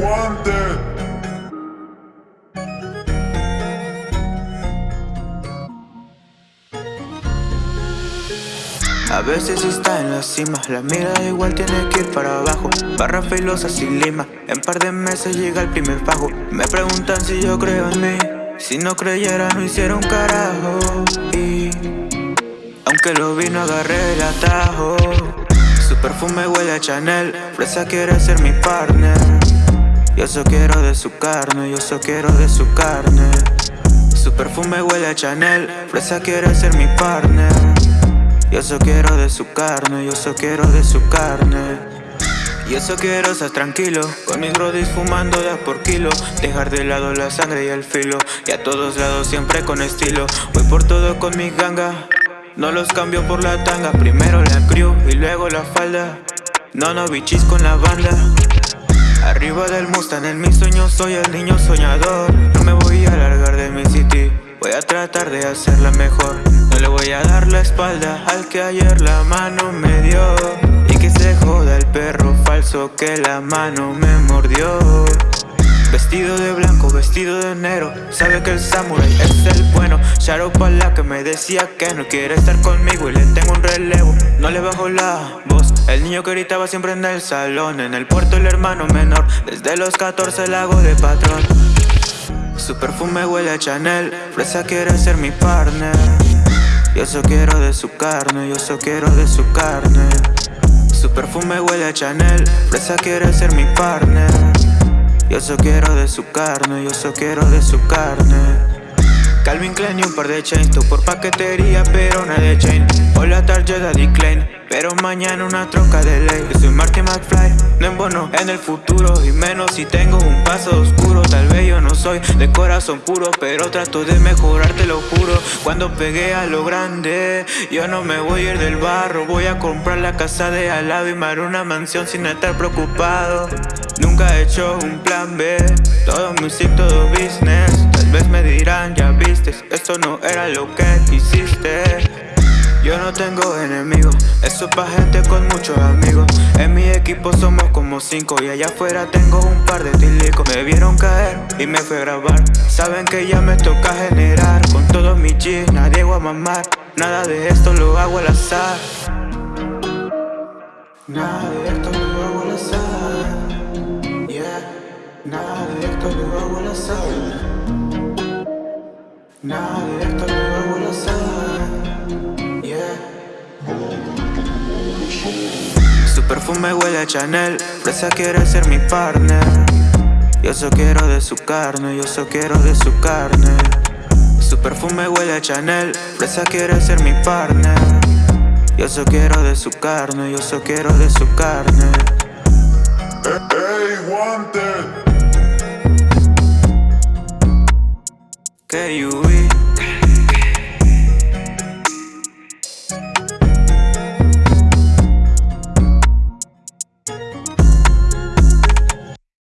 wanted. A veces está en la cima, la mirada igual tiene que ir para abajo. Barra filosa sin lima, en par de meses llega el primer fajo Me preguntan si yo creo en mí, si no creyera no hiciera un carajo. Y aunque lo vi no agarré el atajo perfume huele a Chanel, Fresa quiere ser mi partner. Yo solo quiero de su carne, yo solo quiero de su carne. Su perfume huele a Chanel, Fresa quiere ser mi partner. Yo solo quiero de su carne, yo solo quiero de su carne. Yo solo quiero estar tranquilo. Con mis brodis fumando a por kilo. Dejar de lado la sangre y el filo. Y a todos lados siempre con estilo. Voy por todo con mi ganga No los cambio por la tanga Primero la crew y luego la falda. No, no bichis con la banda. Arriba del Mustang en mis sueños soy el niño soñador. No me voy a largar de mi city Voy a tratar de hacerla mejor. No le voy a dar la espalda al que ayer la mano me dio. Y que se joda el perro falso que la mano me mordió Vestido de blanco, vestido de negro Sabe que el samurai es el bueno. Shadow para la que me decía que no quiere estar conmigo Y le tengo un relevo, no le bajo la voz El niño que gritaba siempre en el salón. En el puerto el hermano menor Desde los 14 la hago de patrón. Su perfume huele a Chanel Fresa quiere ser mi partner. Yo solo quiero de su carne Yo solo quiero de su carne. Su perfume huele a Chanel Fresa quiere ser mi partner Yo solo quiero de su carne Yo solo quiero de su carne. Calvin Klein y un par de chains Tu por paquetería pero una de chain. Hola tarjeta Klein pero mañana una troca de ley. Yo soy Marty McFly, no embono en el futuro Y menos si tengo un paso oscuro Tal vez soy de corazón puro Pero trato de mejorar, te lo juro. Cuando pegué a lo grande Yo no me voy a ir del barro. Voy a comprar la casa de al lado Y me una mansión sin estar preocupado. Nunca he hecho un plan B Todo music, todo business. Tal vez me dirán, ya viste Esto no era lo que quisiste no tengo enemigos, eso es pa' gente con muchos amigos. En mi equipo somos como cinco y allá afuera tengo un par de tilicos. Me vieron caer y me fue a grabar. Saben que ya me toca generar. Con todos mis G, nadie voy a mamar. Nada de esto lo hago al azar. Nada de esto lo hago al azar. Yeah. Nada de esto lo hago al azar. Nada de esto lo su perfume huele a Chanel Fresa quiere ser mi partner. Yo solo quiero de su carne Yo solo quiero de su carne. Su perfume huele a Chanel Fresa quiere ser mi partner. Yo solo quiero de su carne Yo solo quiero de su carne. Hey, wanted. Que